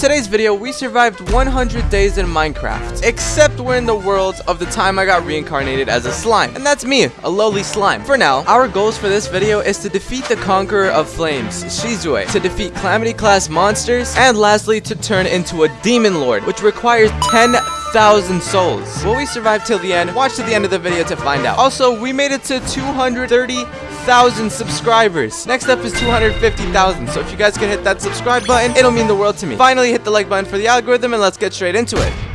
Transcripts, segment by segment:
today's video, we survived 100 days in Minecraft, except we're in the world of the time I got reincarnated as a slime, and that's me, a lowly slime. For now, our goals for this video is to defeat the Conqueror of Flames, Shizue, to defeat Calamity class monsters, and lastly, to turn into a Demon Lord, which requires 10,000 souls. Will we survive till the end? Watch to the end of the video to find out. Also, we made it to 230,000 subscribers. Next up is 250,000. So if you guys can hit that subscribe button, it'll mean the world to me. Finally, hit the like button for the algorithm and let's get straight into it.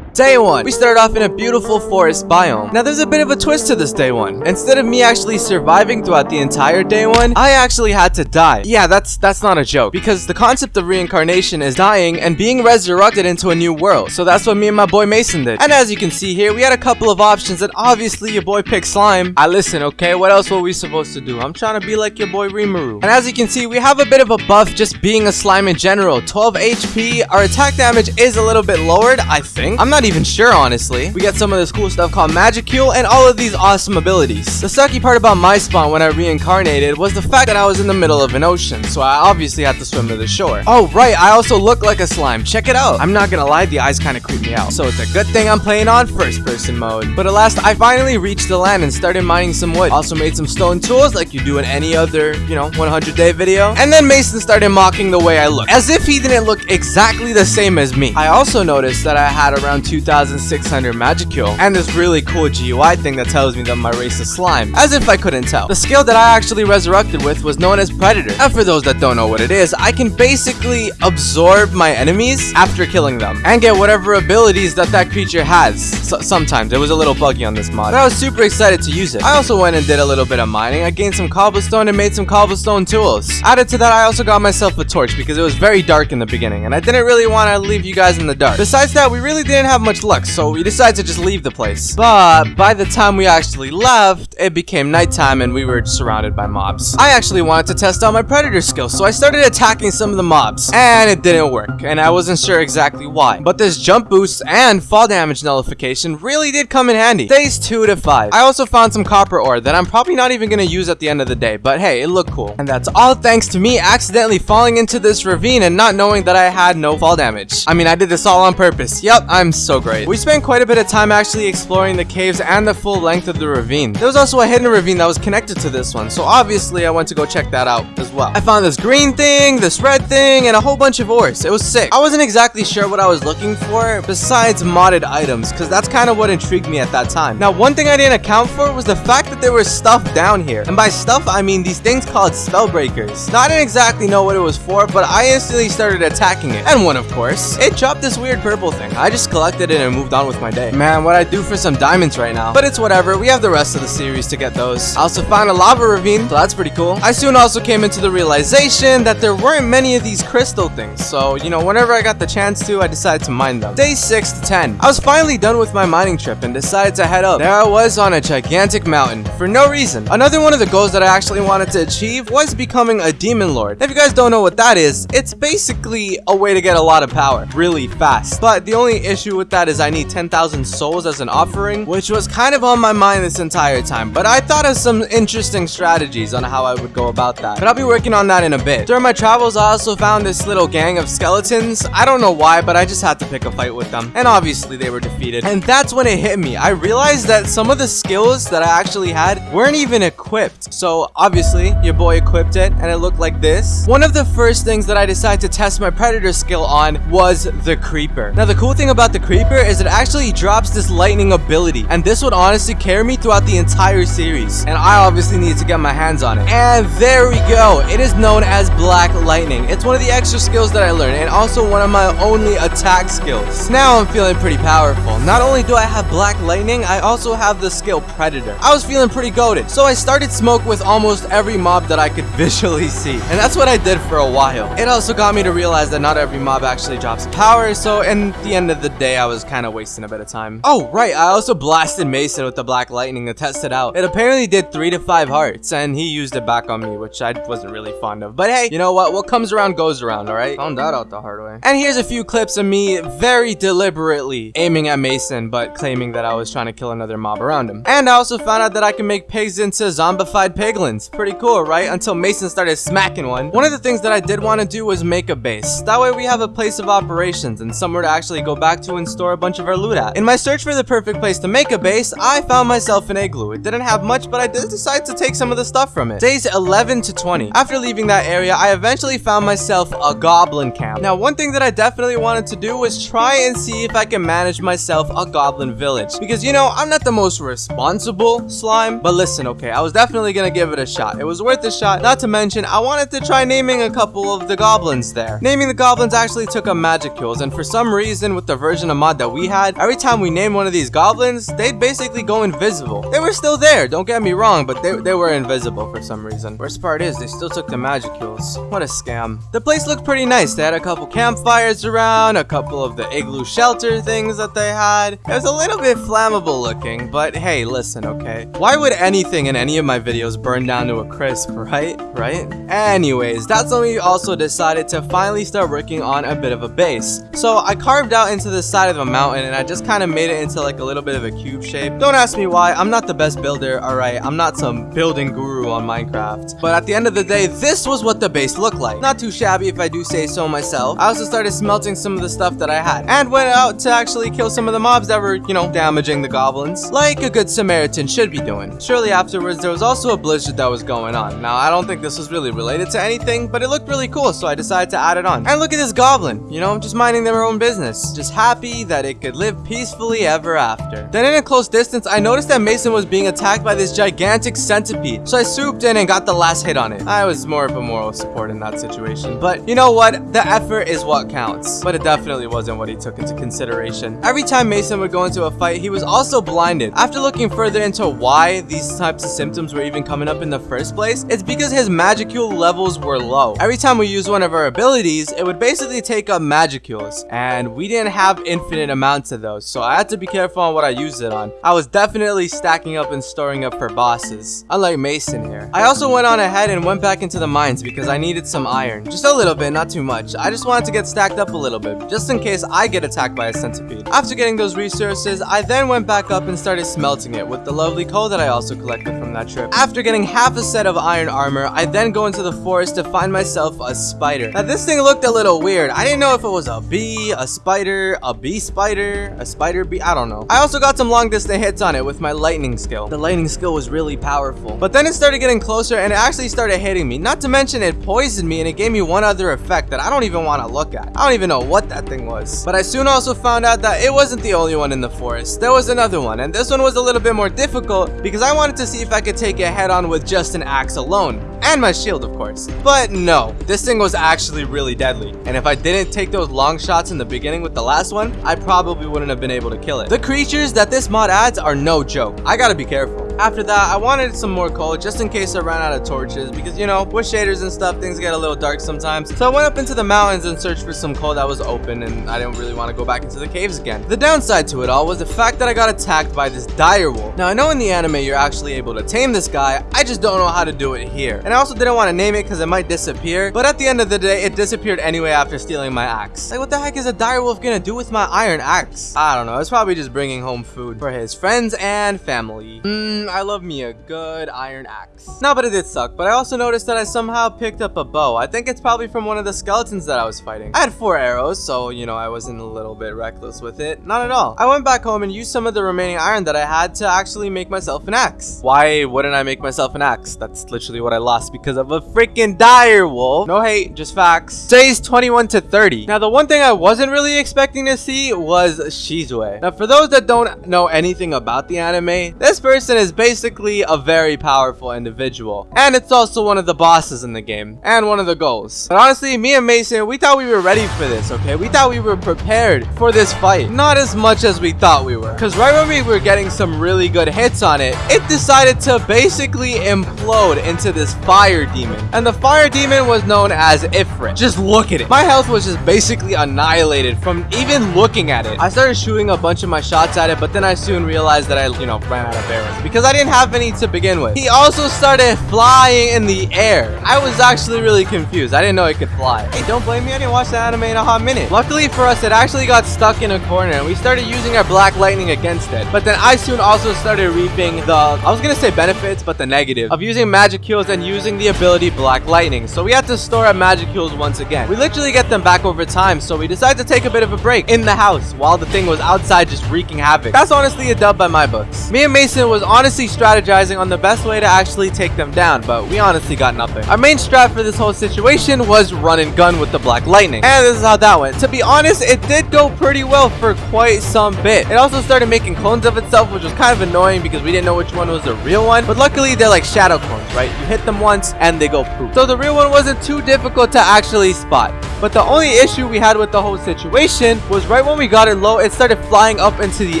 Day 1. We start off in a beautiful forest biome. Now there's a bit of a twist to this day 1. Instead of me actually surviving throughout the entire day 1, I actually had to die. Yeah, that's that's not a joke. Because the concept of reincarnation is dying and being resurrected into a new world. So that's what me and my boy Mason did. And as you can see here, we had a couple of options and obviously your boy picked slime. I listen, okay? What else were we supposed to do? I'm trying to be like your boy Rimuru. And as you can see, we have a bit of a buff just being a slime in general. 12 HP. Our attack damage is a little bit lowered, I think. I'm not even sure, honestly. We get some of this cool stuff called Magicule and all of these awesome abilities. The sucky part about my spawn when I reincarnated was the fact that I was in the middle of an ocean, so I obviously had to swim to the shore. Oh, right, I also look like a slime. Check it out. I'm not gonna lie, the eyes kind of creep me out. So it's a good thing I'm playing on first person mode. But at last, I finally reached the land and started mining some wood. Also made some stone tools like you do in any other, you know, 100 day video. And then Mason started mocking the way I look, as if he didn't look exactly the same as me. I also noticed that I had around 2,600 Magicule, and this really cool GUI thing that tells me that my race is slime, as if I couldn't tell. The skill that I actually resurrected with was known as Predator, and for those that don't know what it is, I can basically absorb my enemies after killing them, and get whatever abilities that that creature has. So sometimes, it was a little buggy on this mod, but I was super excited to use it. I also went and did a little bit of mining, I gained some cobblestone and made some cobblestone tools. Added to that, I also got myself a torch because it was very dark in the beginning, and I didn't really want to leave you guys in the dark. Besides that, we really didn't have much luck, so we decided to just leave the place. But by the time we actually left, it became nighttime and we were surrounded by mobs. I actually wanted to test out my predator skills, so I started attacking some of the mobs, and it didn't work, and I wasn't sure exactly why. But this jump boost and fall damage nullification really did come in handy. Days 2 to 5. I also found some copper ore that I'm probably not even gonna use at the end of the day, but hey, it looked cool. And that's all thanks to me accidentally falling into this ravine and not knowing that I had no fall damage. I mean, I did this all on purpose. Yep, I'm so great. We spent quite a bit of time actually exploring the caves and the full length of the ravine. There was also a hidden ravine that was connected to this one, so obviously I went to go check that out as well. I found this green thing, this red thing, and a whole bunch of ores. It was sick. I wasn't exactly sure what I was looking for besides modded items, because that's kind of what intrigued me at that time. Now, one thing I didn't account for was the fact that there was stuff down here. And by stuff, I mean these things called spellbreakers. Now, I didn't exactly know what it was for, but I instantly started attacking it. And one, of course. It dropped this weird purple thing. I just collected it and moved on with my day. Man, what I do for some diamonds right now. But it's whatever. We have the rest of the series to get those. I also found a lava ravine, so that's pretty cool. I soon also came into the realization that there weren't many of these crystal things. So, you know, whenever I got the chance to, I decided to mine them. Day 6 to 10. I was finally done with my mining trip and decided to head up. There I was on a gigantic mountain for no reason. Another one of the goals that I actually wanted to achieve was becoming a demon lord. If you guys don't know what that is, it's basically a way to get a lot of power really fast. But the only issue with that is I need 10,000 souls as an offering, which was kind of on my mind this entire time. But I thought of some interesting strategies on how I would go about that. But I'll be working on that in a bit. During my travels, I also found this little gang of skeletons. I don't know why, but I just had to pick a fight with them. And obviously they were defeated. And that's when it hit me. I realized that some of the skills that I actually had weren't even equipped. So obviously your boy equipped it and it looked like this. One of the first things that I decided to test my predator skill on was the creeper. Now the cool thing about the creeper is it actually drops this lightning ability. And this would honestly carry me throughout the entire series. And I obviously need to get my hands on it. And there we go. It is known as Black Lightning. It's one of the extra skills that I learned and also one of my only attack skills. Now I'm feeling pretty powerful. Not only do I have Black Lightning, I also have the skill Predator. I was feeling pretty goaded. So I started smoke with almost every mob that I could visually see. And that's what I did for a while. It also got me to realize that not every mob actually drops power. So in the end of the day, I I was kind of wasting a bit of time. Oh, right. I also blasted Mason with the Black Lightning to test it out. It apparently did 3 to 5 hearts, and he used it back on me, which I wasn't really fond of. But hey, you know what? What comes around goes around, alright? Found that out the hard way. And here's a few clips of me very deliberately aiming at Mason, but claiming that I was trying to kill another mob around him. And I also found out that I can make pigs into zombified piglins. Pretty cool, right? Until Mason started smacking one. One of the things that I did want to do was make a base. That way we have a place of operations and somewhere to actually go back to and store a bunch of our loot at. In my search for the perfect place to make a base, I found myself an igloo. It didn't have much, but I did decide to take some of the stuff from it. Days 11 to 20. After leaving that area, I eventually found myself a goblin camp. Now, one thing that I definitely wanted to do was try and see if I can manage myself a goblin village. Because, you know, I'm not the most responsible slime, but listen, okay, I was definitely gonna give it a shot. It was worth a shot, not to mention, I wanted to try naming a couple of the goblins there. Naming the goblins actually took up Magicules, and for some reason, with the version of mod that we had, every time we named one of these goblins, they'd basically go invisible. They were still there, don't get me wrong, but they, they were invisible for some reason. Worst part is, they still took the Magicules. What a scam. The place looked pretty nice. They had a couple campfires around, a couple of the igloo shelter things that they had. It was a little bit flammable looking, but hey, listen, okay? Why would anything in any of my videos burn down to a crisp, right? Right? Anyways, that's when we also decided to finally start working on a bit of a base. So I carved out into the side of a mountain and I just kind of made it into like a little bit of a cube shape. Don't ask me why, I'm not the best builder, alright? I'm not some building guru on Minecraft. But at the end of the day, this was what the base looked like. Not too shabby if I do say so myself. I also started smelting some of the stuff that I had. And went out to actually kill some of the mobs that were, you know, damaging the goblins. Like a good Samaritan should be doing. Shortly afterwards, there was also a blizzard that was going on. Now, I don't think this was really related to anything, but it looked really cool, so I decided to add it on. And look at this goblin, you know, just minding their own business. Just happy that it could live peacefully ever after. Then in a close distance, I noticed that Mason was being attacked by this gigantic centipede. So I swooped in and got the last hit on it. I was more of a moral support in that situation. But you know what? The effort is what counts. But it definitely wasn't what he took into consideration. Every time Mason would go into a fight, he was also blinded. After looking further into why these types of symptoms were even coming up in the first place, it's because his Magicule levels were low. Every time we used one of our abilities, it would basically take up Magicules. And we didn't have infinite amounts of those, so I had to be careful on what I used it on. I was definitely stacking up and storing up for bosses, unlike Mason here. I also went on ahead and went back into the mines because I needed some iron. Just a little bit, not too much. I just wanted to get stacked up a little bit, just in case I get attacked by a centipede. After getting those resources, I then went back up and started smelting it with the lovely coal that I also collected from that trip. After getting half a set of iron armor, I then go into the forest to find myself a spider. Now this thing looked a little weird. I didn't know if it was a bee, a spider, a bee spider, a spider bee, I don't know. I also got some long distance hits on it with my lightning skill. The lightning skill was really powerful. But then it started getting closer and it actually started hitting me. Not to mention it poisoned me and it gave me one other effect that I don't even want to look at. I don't even know what that thing was. But I soon also found out that it wasn't the only one in the forest. There was another one and this one was a little bit more difficult because I wanted to see if I could take it head on with just an axe alone. And my shield, of course. But no, this thing was actually really deadly. And if I didn't take those long shots in the beginning with the last one, I probably wouldn't have been able to kill it. The creatures that this mod adds are no joke. I gotta be careful. After that, I wanted some more coal just in case I ran out of torches because, you know, with shaders and stuff, things get a little dark sometimes. So I went up into the mountains and searched for some coal that was open and I didn't really want to go back into the caves again. The downside to it all was the fact that I got attacked by this dire wolf. Now, I know in the anime you're actually able to tame this guy, I just don't know how to do it here. And I also didn't want to name it because it might disappear, but at the end of the day, it disappeared anyway after stealing my axe. Like, what the heck is a dire wolf gonna do with my iron axe? I don't know, it's probably just bringing home food for his friends and family. Hmm, I love me a good iron axe. No, but it did suck, but I also noticed that I somehow picked up a bow. I think it's probably from one of the skeletons that I was fighting. I had four arrows, so, you know, I wasn't a little bit reckless with it. Not at all. I went back home and used some of the remaining iron that I had to actually make myself an axe. Why wouldn't I make myself an axe? That's literally what I lost because of a freaking dire wolf. No hate, just facts. Days 21 to 30. Now, the one thing I wasn't really expecting to see was Shizue. Now, for those that don't know anything about the anime, this person is basically a very powerful individual. And it's also one of the bosses in the game, and one of the goals. But honestly, me and Mason, we thought we were ready for this, okay? We thought we were prepared for this fight. Not as much as we thought we were. Because right when we were getting some really good hits on it, it decided to basically implode into this fire demon. And the fire demon was known as Ifrit. Just look at it. My health was just basically annihilated from even looking at it. I started shooting a bunch of my shots at it, but then I soon realized that I, you know, ran out of arrows because I didn't have any to begin with. He also started flying in the air. I was actually really confused. I didn't know it could fly. Hey, don't blame me. I didn't watch that anime in a hot minute. Luckily for us, it actually got stuck in a corner and we started using our black lightning against it. But then I soon also started reaping the, I was gonna say benefits, but the negative of using magicules and using the ability black lightning. So we had to store our magicules once again. We literally get them back over time, so we decided to take a bit of a break in the house while the thing was outside just wreaking havoc. That's honestly a dub by my books. Me and Mason was honestly strategizing on the best way to actually take them down, but we honestly got nothing. Our main strat for this whole situation was run and gun with the black lightning. And this is how that went. To be honest, it did go pretty well for quite some bit. It also started making clones of itself, which was kind of annoying because we didn't know which one was the real one. But luckily, they're like shadow clones, right? You hit them once and they go poof. So the real one wasn't too difficult to actually spot. But the only issue we had with the whole situation was right when we got it low, it started flying up into the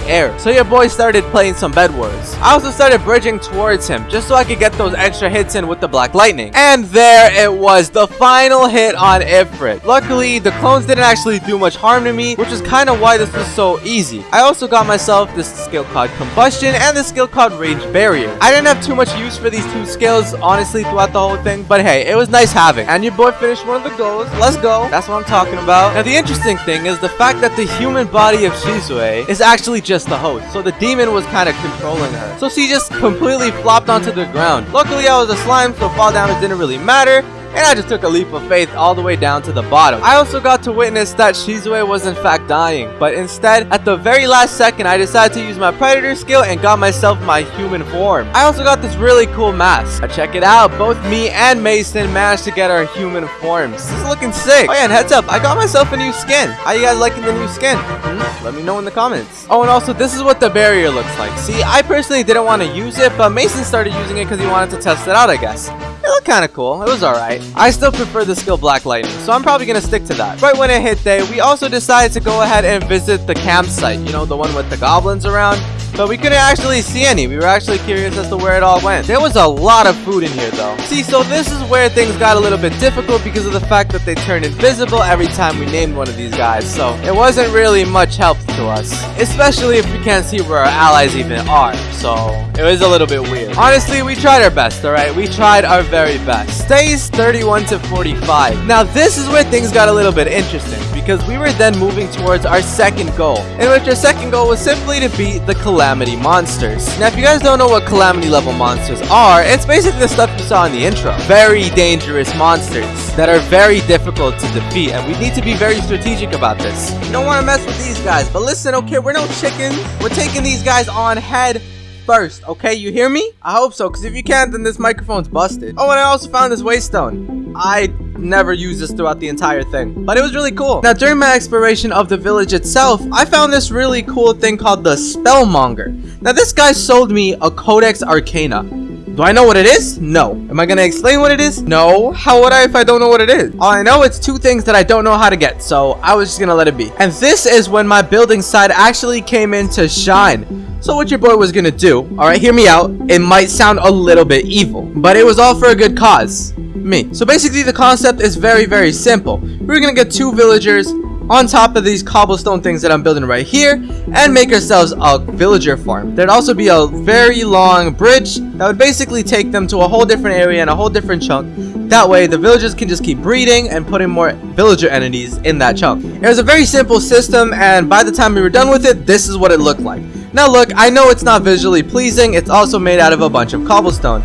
air. So your boy started playing some bed wars. I also started bridging towards him just so I could get those extra hits in with the black lightning. And there it was, the final hit on Ifrit. Luckily, the clones didn't actually do much harm to me, which is kind of why this was so easy. I also got myself this skill called Combustion and the skill called Range Barrier. I didn't have too much use for these two skills, honestly, throughout the whole thing, but hey, it was nice having. And your boy finished one of the goals. Let's go. That's what I'm talking about. Now, the interesting thing is the fact that the human body of Shizue is actually just the host. So the demon was kind of controlling her. So she just completely flopped onto the ground. Luckily, I was a slime, so fall damage didn't really matter and I just took a leap of faith all the way down to the bottom. I also got to witness that Shizue was in fact dying, but instead, at the very last second, I decided to use my predator skill and got myself my human form. I also got this really cool mask. Now check it out, both me and Mason managed to get our human forms. This is looking sick. Oh yeah, and heads up, I got myself a new skin. How you guys liking the new skin? Hmm? Let me know in the comments. Oh, and also, this is what the barrier looks like. See, I personally didn't want to use it, but Mason started using it because he wanted to test it out, I guess. It looked kind of cool. It was alright. I still prefer the skill Black Lightning, so I'm probably going to stick to that. Right when it hit day, we also decided to go ahead and visit the campsite. You know, the one with the goblins around. But we couldn't actually see any. We were actually curious as to where it all went. There was a lot of food in here though. See, so this is where things got a little bit difficult because of the fact that they turned invisible every time we named one of these guys. So it wasn't really much help to us. Especially if we can't see where our allies even are. So it was a little bit weird. Honestly, we tried our best, alright? We tried our very best. Stays 31 to 45. Now this is where things got a little bit interesting because we were then moving towards our second goal, in which our second goal was simply to beat the Calamity Monsters. Now, if you guys don't know what Calamity level monsters are, it's basically the stuff you saw in the intro. Very dangerous monsters that are very difficult to defeat, and we need to be very strategic about this. You don't want to mess with these guys, but listen, okay, we're no chickens. We're taking these guys on head first, okay? You hear me? I hope so, because if you can't, then this microphone's busted. Oh, and I also found this waystone. I never used this throughout the entire thing, but it was really cool. Now, during my exploration of the village itself, I found this really cool thing called the Spellmonger. Now, this guy sold me a Codex Arcana. Do I know what it is? No. Am I gonna explain what it is? No. How would I if I don't know what it is? All I know it's two things that I don't know how to get, so I was just gonna let it be. And this is when my building side actually came in to shine. So what your boy was gonna do, alright, hear me out, it might sound a little bit evil, but it was all for a good cause. Me. So basically the concept is very, very simple. We're gonna get two villagers on top of these cobblestone things that I'm building right here and make ourselves a villager farm. There'd also be a very long bridge that would basically take them to a whole different area and a whole different chunk. That way, the villagers can just keep breeding and putting more villager entities in that chunk. It was a very simple system and by the time we were done with it, this is what it looked like. Now look, I know it's not visually pleasing, it's also made out of a bunch of cobblestone.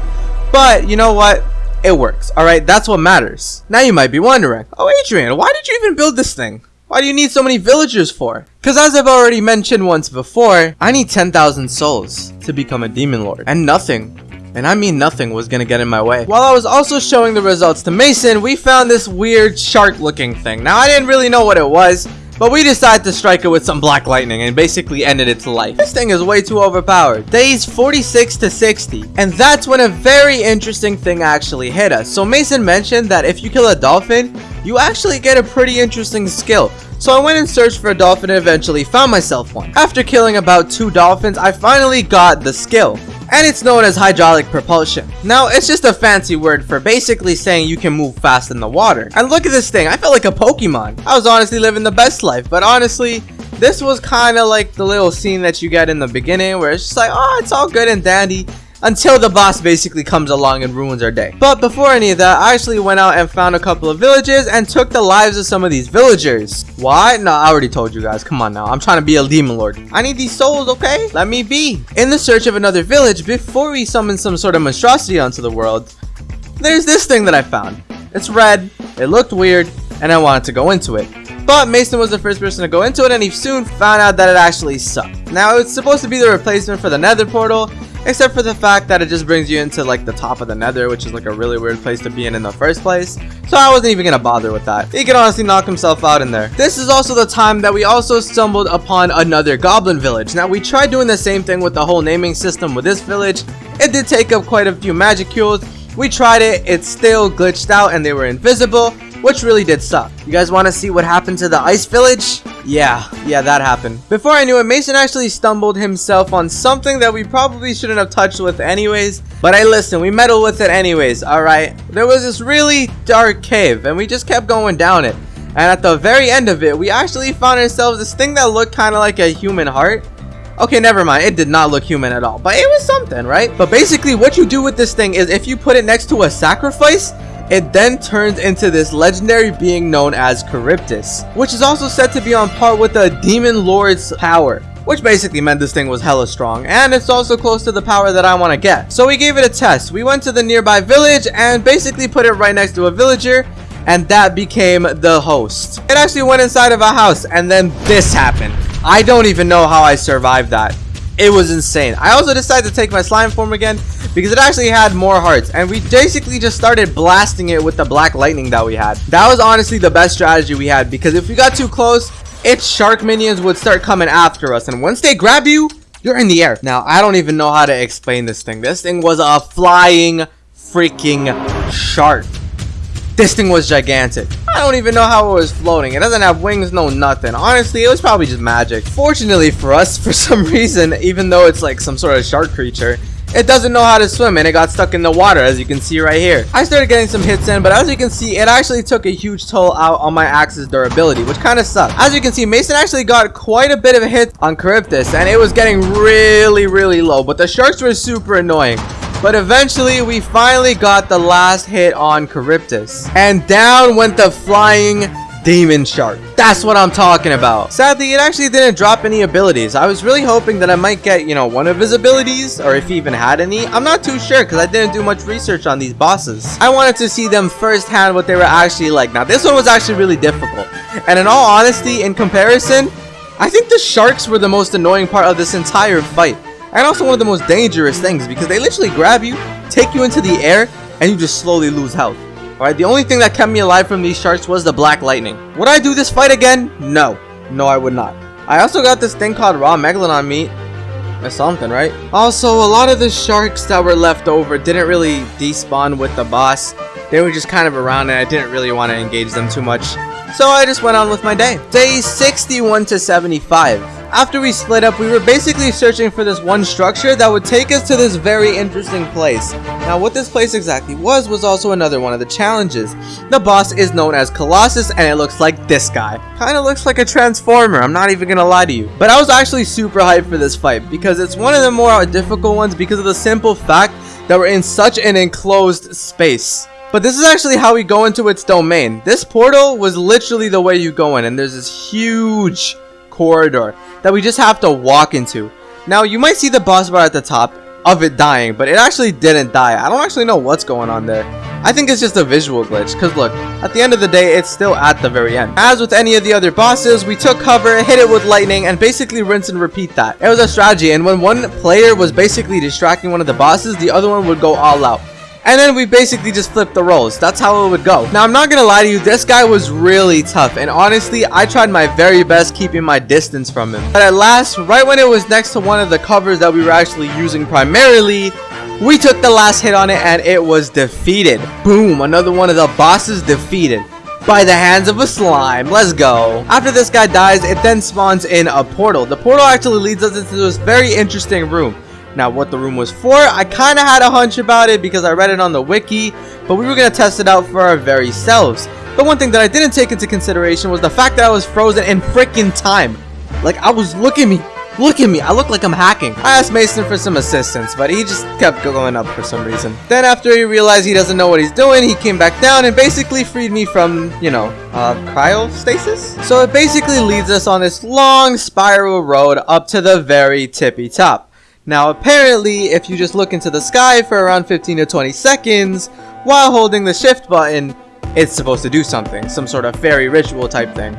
But, you know what? It works, alright? That's what matters. Now you might be wondering, oh Adrian, why did you even build this thing? Why do you need so many villagers for? Because as I've already mentioned once before, I need 10,000 souls to become a demon lord. And nothing, and I mean nothing was gonna get in my way. While I was also showing the results to Mason, we found this weird shark looking thing. Now I didn't really know what it was, But we decided to strike it with some black lightning and basically ended its life. This thing is way too overpowered. Days 46 to 60. And that's when a very interesting thing actually hit us. So Mason mentioned that if you kill a dolphin, you actually get a pretty interesting skill. So I went and searched for a dolphin and eventually found myself one. After killing about two dolphins, I finally got the skill and it's known as hydraulic propulsion. Now, it's just a fancy word for basically saying you can move fast in the water. And look at this thing, I felt like a Pokemon. I was honestly living the best life, but honestly, this was kind of like the little scene that you get in the beginning where it's just like, oh, it's all good and dandy until the boss basically comes along and ruins our day. But before any of that, I actually went out and found a couple of villages and took the lives of some of these villagers. Why? No, I already told you guys. Come on now. I'm trying to be a demon lord. I need these souls, okay? Let me be. In the search of another village, before we summon some sort of monstrosity onto the world, there's this thing that I found. It's red, it looked weird, and I wanted to go into it. But Mason was the first person to go into it and he soon found out that it actually sucked. Now it's supposed to be the replacement for the nether portal except for the fact that it just brings you into like the top of the nether which is like a really weird place to be in in the first place. So I wasn't even gonna bother with that. He could honestly knock himself out in there. This is also the time that we also stumbled upon another goblin village. Now we tried doing the same thing with the whole naming system with this village. It did take up quite a few magicules we tried it. It still glitched out and they were invisible which really did suck. You guys want to see what happened to the ice village? Yeah, yeah, that happened. Before I knew it, Mason actually stumbled himself on something that we probably shouldn't have touched with anyways. But I listen, we meddled with it anyways, alright? There was this really dark cave, and we just kept going down it. And at the very end of it, we actually found ourselves this thing that looked kind of like a human heart. Okay, never mind. It did not look human at all. But it was something, right? But basically, what you do with this thing is if you put it next to a sacrifice, it then turns into this legendary being known as Charybdis, which is also said to be on par with the Demon Lord's power which basically meant this thing was hella strong and it's also close to the power that I want to get. So we gave it a test. We went to the nearby village and basically put it right next to a villager and that became the host. It actually went inside of a house and then this happened. I don't even know how I survived that. It was insane. I also decided to take my slime form again because it actually had more hearts and we basically just started blasting it with the black lightning that we had. That was honestly the best strategy we had because if we got too close, its shark minions would start coming after us and once they grab you, you're in the air. Now, I don't even know how to explain this thing. This thing was a flying freaking shark. This thing was gigantic. I don't even know how it was floating. It doesn't have wings, no nothing. Honestly, it was probably just magic. Fortunately for us, for some reason, even though it's like some sort of shark creature, it doesn't know how to swim and it got stuck in the water as you can see right here. I started getting some hits in but as you can see it actually took a huge toll out on my axe's durability which kind of sucked. As you can see Mason actually got quite a bit of a hit on Charybdis and it was getting really really low but the sharks were super annoying. But eventually, we finally got the last hit on Charybdis. And down went the flying demon shark. That's what I'm talking about. Sadly, it actually didn't drop any abilities. I was really hoping that I might get, you know, one of his abilities, or if he even had any. I'm not too sure, because I didn't do much research on these bosses. I wanted to see them firsthand what they were actually like. Now, this one was actually really difficult. And in all honesty, in comparison, I think the sharks were the most annoying part of this entire fight and also one of the most dangerous things because they literally grab you, take you into the air, and you just slowly lose health. Alright, the only thing that kept me alive from these sharks was the black lightning. Would I do this fight again? No. No, I would not. I also got this thing called raw megalodon meat. That's something, right? Also, a lot of the sharks that were left over didn't really despawn with the boss. They were just kind of around and I didn't really want to engage them too much. So I just went on with my day. Day 61 to 75. After we split up, we were basically searching for this one structure that would take us to this very interesting place. Now, what this place exactly was, was also another one of the challenges. The boss is known as Colossus, and it looks like this guy. Kinda looks like a Transformer, I'm not even gonna lie to you. But I was actually super hyped for this fight, because it's one of the more difficult ones because of the simple fact that we're in such an enclosed space. But this is actually how we go into its domain. This portal was literally the way you go in, and there's this huge corridor that we just have to walk into. Now, you might see the boss bar at the top of it dying, but it actually didn't die. I don't actually know what's going on there. I think it's just a visual glitch, because look, at the end of the day, it's still at the very end. As with any of the other bosses, we took cover, hit it with lightning, and basically rinse and repeat that. It was a strategy, and when one player was basically distracting one of the bosses, the other one would go all out. And then we basically just flipped the roles. That's how it would go. Now, I'm not gonna lie to you, this guy was really tough, and honestly, I tried my very best keeping my distance from him. But at last, right when it was next to one of the covers that we were actually using primarily, we took the last hit on it and it was defeated. Boom, another one of the bosses defeated by the hands of a slime. Let's go. After this guy dies, it then spawns in a portal. The portal actually leads us into this very interesting room. Now, what the room was for, I kind of had a hunch about it because I read it on the wiki, but we were going to test it out for our very selves. The one thing that I didn't take into consideration was the fact that I was frozen in freaking time. Like, I was, look at me, look at me, I look like I'm hacking. I asked Mason for some assistance, but he just kept going up for some reason. Then after he realized he doesn't know what he's doing, he came back down and basically freed me from, you know, uh, cryostasis? So it basically leads us on this long spiral road up to the very tippy top. Now apparently, if you just look into the sky for around 15 to 20 seconds, while holding the shift button, it's supposed to do something, some sort of fairy ritual type thing.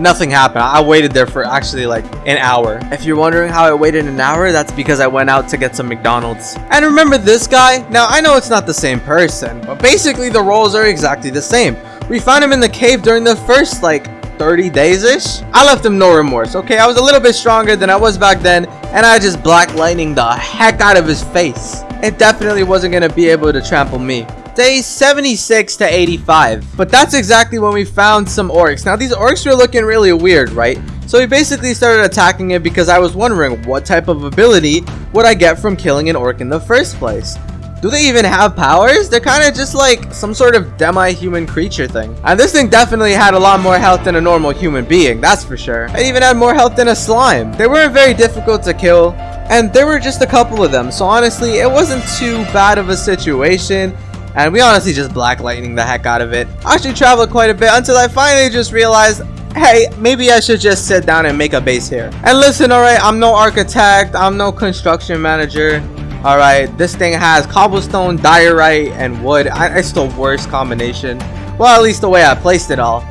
Nothing happened. I waited there for actually like an hour. If you're wondering how I waited an hour, that's because I went out to get some McDonald's. And remember this guy? Now I know it's not the same person, but basically the roles are exactly the same. We found him in the cave during the first like 30 days-ish. I left him no remorse, okay? I was a little bit stronger than I was back then, and I just black lightning the heck out of his face. It definitely wasn't to be able to trample me. Day 76 to 85. But that's exactly when we found some orcs. Now, these orcs were looking really weird, right? So we basically started attacking it because I was wondering what type of ability would I get from killing an orc in the first place. Do they even have powers? They're kind of just like some sort of demi-human creature thing. And this thing definitely had a lot more health than a normal human being, that's for sure. It even had more health than a slime. They weren't very difficult to kill, and there were just a couple of them. So honestly, it wasn't too bad of a situation. And we honestly just black lightning the heck out of it. I actually traveled quite a bit until I finally just realized hey, maybe I should just sit down and make a base here. And listen, alright, I'm no architect, I'm no construction manager. Alright, this thing has cobblestone, diorite, and wood. I, it's the worst combination. Well, at least the way I placed it all.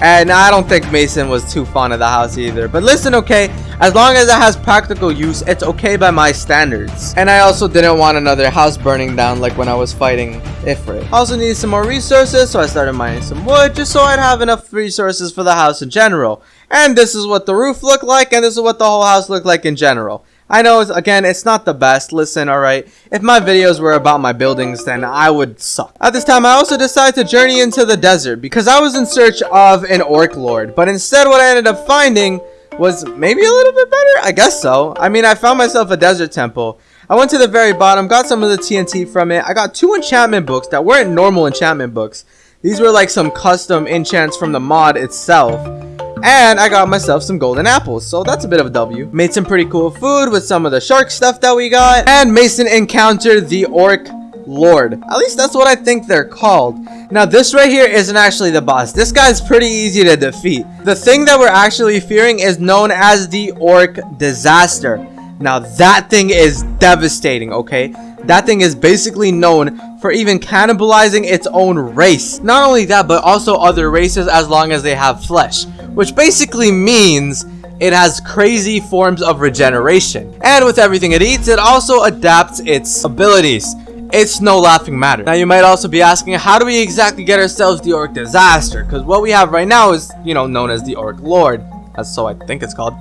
And I don't think Mason was too fond of the house either. But listen, okay, as long as it has practical use, it's okay by my standards. And I also didn't want another house burning down like when I was fighting Ifrit. Also needed some more resources, so I started mining some wood just so I'd have enough resources for the house in general. And this is what the roof looked like, and this is what the whole house looked like in general. I know, again, it's not the best. Listen, alright, if my videos were about my buildings, then I would suck. At this time, I also decided to journey into the desert because I was in search of an orc lord. But instead, what I ended up finding was maybe a little bit better? I guess so. I mean, I found myself a desert temple. I went to the very bottom, got some of the TNT from it. I got two enchantment books that weren't normal enchantment books. These were like some custom enchants from the mod itself. And I got myself some golden apples, so that's a bit of a W. Made some pretty cool food with some of the shark stuff that we got. And Mason encountered the orc lord. At least that's what I think they're called. Now this right here isn't actually the boss. This guy's pretty easy to defeat. The thing that we're actually fearing is known as the orc disaster. Now that thing is devastating, okay? That thing is basically known for even cannibalizing its own race. Not only that, but also other races as long as they have flesh which basically means it has crazy forms of regeneration. And with everything it eats, it also adapts its abilities. It's no laughing matter. Now you might also be asking, how do we exactly get ourselves the Orc Disaster? Because what we have right now is, you know, known as the Orc Lord. That's so I think it's called.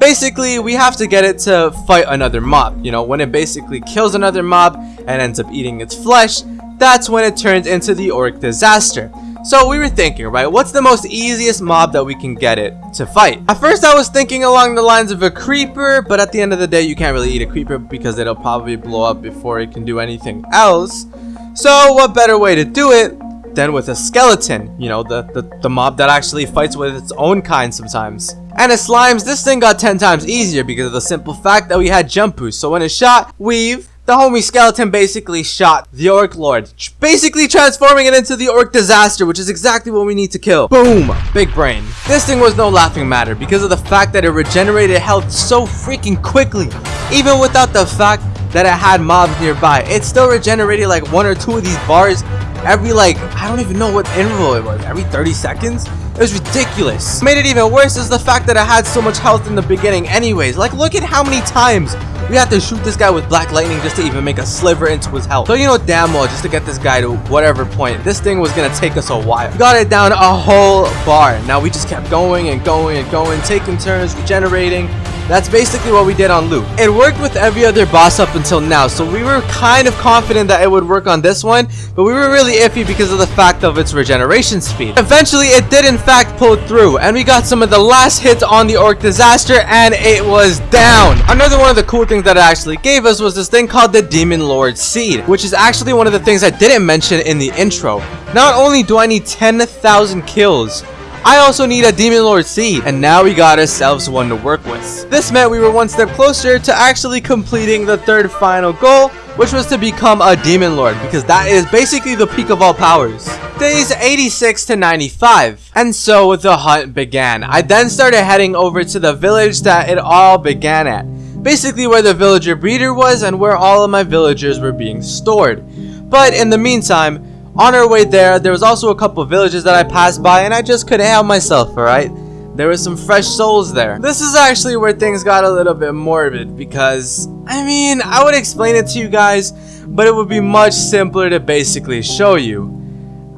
Basically, we have to get it to fight another mob. You know, when it basically kills another mob and ends up eating its flesh, that's when it turns into the Orc Disaster. So we were thinking, right, what's the most easiest mob that we can get it to fight? At first I was thinking along the lines of a creeper, but at the end of the day you can't really eat a creeper because it'll probably blow up before it can do anything else. So what better way to do it than with a skeleton, you know, the, the, the mob that actually fights with its own kind sometimes. And as slimes, this thing got 10 times easier because of the simple fact that we had jump boost. So when it shot, weave, the homie skeleton basically shot the Orc Lord, basically transforming it into the Orc Disaster, which is exactly what we need to kill. Boom! Big brain. This thing was no laughing matter because of the fact that it regenerated health so freaking quickly. Even without the fact that it had mobs nearby, it still regenerated like one or two of these bars every like, I don't even know what interval it was, every 30 seconds? It was ridiculous. Made it even worse is the fact that I had so much health in the beginning anyways. Like, look at how many times we had to shoot this guy with Black Lightning just to even make a sliver into his health. So you know damn well, just to get this guy to whatever point, this thing was gonna take us a while. We got it down a whole bar. Now we just kept going and going and going, taking turns, regenerating, that's basically what we did on Loot. It worked with every other boss up until now, so we were kind of confident that it would work on this one, but we were really iffy because of the fact of its regeneration speed. Eventually, it did in fact pull through, and we got some of the last hits on the Orc Disaster, and it was down. Another one of the cool things that it actually gave us was this thing called the Demon Lord Seed, which is actually one of the things I didn't mention in the intro. Not only do I need 10,000 kills, I also need a Demon Lord Seed, and now we got ourselves one to work with. This meant we were one step closer to actually completing the third final goal, which was to become a Demon Lord, because that is basically the peak of all powers. Days 86 to 95, and so the hunt began. I then started heading over to the village that it all began at, basically where the villager breeder was and where all of my villagers were being stored. But in the meantime, on our way there, there was also a couple villages that I passed by and I just couldn't help myself, alright? There was some fresh souls there. This is actually where things got a little bit morbid because, I mean, I would explain it to you guys, but it would be much simpler to basically show you.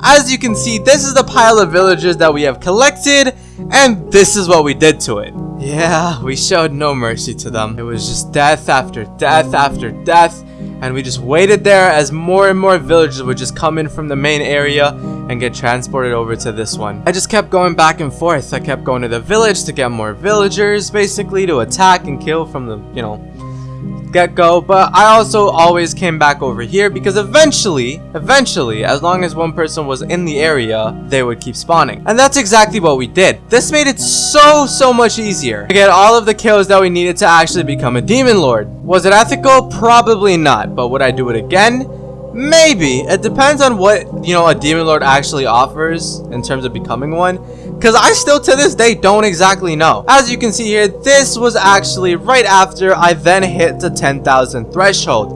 As you can see, this is the pile of villagers that we have collected, and this is what we did to it. Yeah, we showed no mercy to them. It was just death after death after death, and we just waited there as more and more villagers would just come in from the main area and get transported over to this one. I just kept going back and forth. I kept going to the village to get more villagers, basically, to attack and kill from the, you know, get-go, but I also always came back over here because eventually, eventually, as long as one person was in the area, they would keep spawning. And that's exactly what we did. This made it so, so much easier to get all of the kills that we needed to actually become a Demon Lord. Was it ethical? Probably not, but would I do it again? Maybe. It depends on what, you know, a Demon Lord actually offers in terms of becoming one. Because I still, to this day, don't exactly know. As you can see here, this was actually right after I then hit the 10,000 threshold.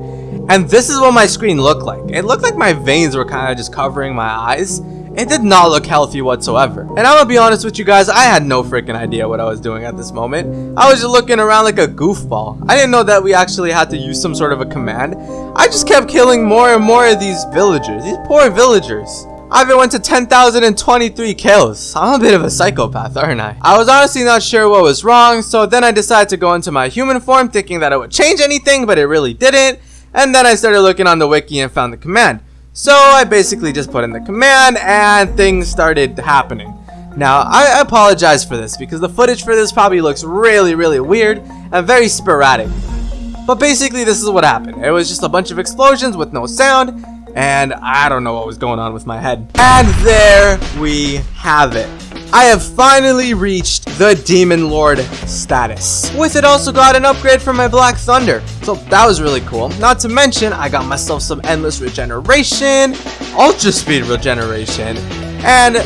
And this is what my screen looked like. It looked like my veins were kind of just covering my eyes. It did not look healthy whatsoever. And I'm gonna be honest with you guys, I had no freaking idea what I was doing at this moment. I was just looking around like a goofball. I didn't know that we actually had to use some sort of a command. I just kept killing more and more of these villagers, these poor villagers. I even went to 10,023 kills. I'm a bit of a psychopath, aren't I? I was honestly not sure what was wrong, so then I decided to go into my human form thinking that it would change anything, but it really didn't. And then I started looking on the wiki and found the command. So I basically just put in the command and things started happening. Now, I apologize for this because the footage for this probably looks really, really weird and very sporadic. But basically, this is what happened. It was just a bunch of explosions with no sound, and I don't know what was going on with my head. And there we have it. I have finally reached the Demon Lord status. With it also got an upgrade for my Black Thunder, so that was really cool. Not to mention, I got myself some Endless Regeneration, Ultra Speed Regeneration, and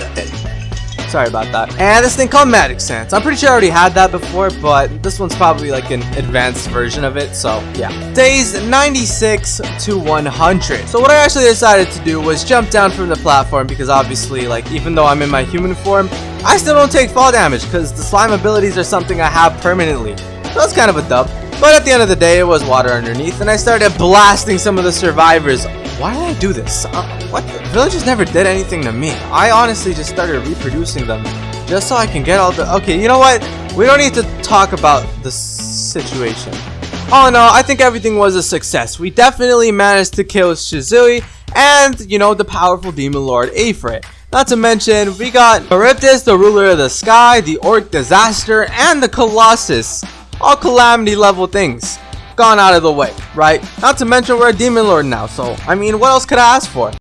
Sorry about that. And this thing called Magic Sense. I'm pretty sure I already had that before, but this one's probably like an advanced version of it, so yeah. Days 96 to 100. So what I actually decided to do was jump down from the platform because obviously, like, even though I'm in my human form, I still don't take fall damage because the slime abilities are something I have permanently. So that's kind of a dub. But at the end of the day, it was water underneath, and I started blasting some of the survivors why did I do this? Uh, what? The villagers never did anything to me. I honestly just started reproducing them just so I can get all the... Okay, you know what? We don't need to talk about the situation. Oh no, I think everything was a success. We definitely managed to kill Shizue and, you know, the powerful demon lord Ifrit. Not to mention, we got Charybdis, the ruler of the sky, the Orc Disaster, and the Colossus. All calamity level things gone out of the way, right? Not to mention we're a demon lord now, so I mean, what else could I ask for?